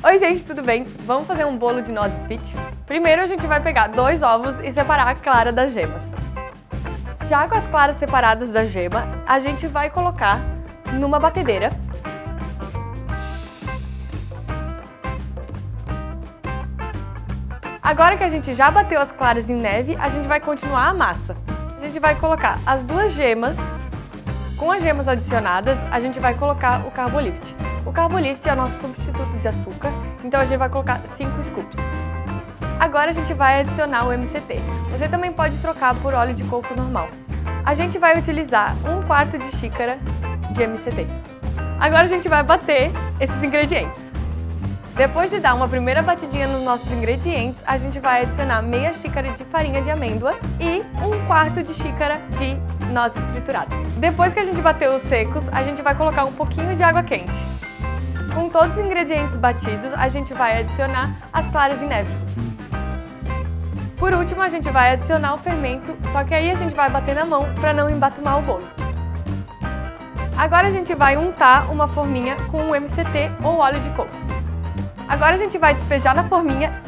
Oi gente, tudo bem? Vamos fazer um bolo de nozes fit? Primeiro a gente vai pegar dois ovos e separar a clara das gemas. Já com as claras separadas da gema, a gente vai colocar numa batedeira. Agora que a gente já bateu as claras em neve, a gente vai continuar a massa. A gente vai colocar as duas gemas, com as gemas adicionadas, a gente vai colocar o carbolift. O carbolift é o nosso substituto de açúcar, então a gente vai colocar 5 scoops. Agora a gente vai adicionar o MCT. Você também pode trocar por óleo de coco normal. A gente vai utilizar um quarto de xícara de MCT. Agora a gente vai bater esses ingredientes. Depois de dar uma primeira batidinha nos nossos ingredientes, a gente vai adicionar meia xícara de farinha de amêndoa e um quarto de xícara de nozes trituradas. Depois que a gente bateu os secos, a gente vai colocar um pouquinho de água quente. Com todos os ingredientes batidos, a gente vai adicionar as claras de neve. Por último, a gente vai adicionar o fermento, só que aí a gente vai bater na mão para não embatumar o bolo. Agora a gente vai untar uma forminha com o MCT ou óleo de coco. Agora a gente vai despejar na forminha,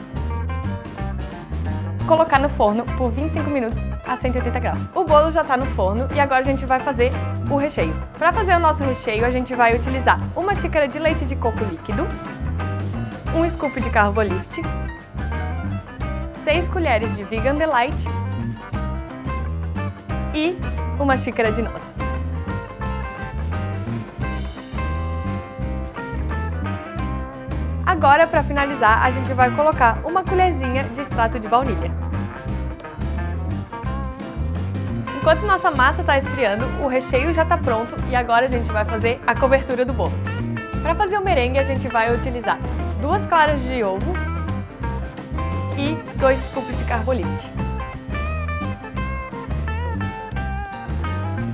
colocar no forno por 25 minutos a 180 graus. O bolo já está no forno e agora a gente vai fazer o recheio. Para fazer o nosso recheio, a gente vai utilizar uma xícara de leite de coco líquido, um scoop de Carbolift, 6 colheres de Vegan Delight e uma xícara de noz. Agora, para finalizar, a gente vai colocar uma colherzinha de extrato de baunilha. Enquanto nossa massa está esfriando, o recheio já está pronto e agora a gente vai fazer a cobertura do bolo. Para fazer o merengue, a gente vai utilizar duas claras de ovo e dois scoops de carbolite.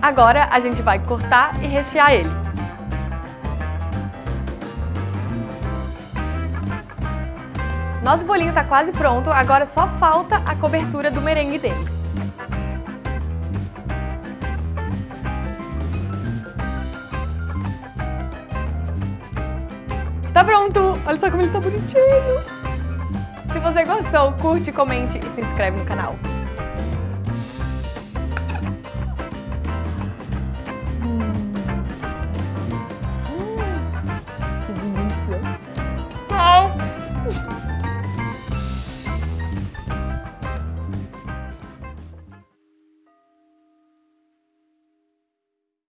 Agora a gente vai cortar e rechear ele. Nosso bolinho está quase pronto, agora só falta a cobertura do merengue dele. Tá pronto! Olha só como ele tá bonitinho! Se você gostou, curte, comente e se inscreve no canal. Hum. Hum. Que delícia! Tchau!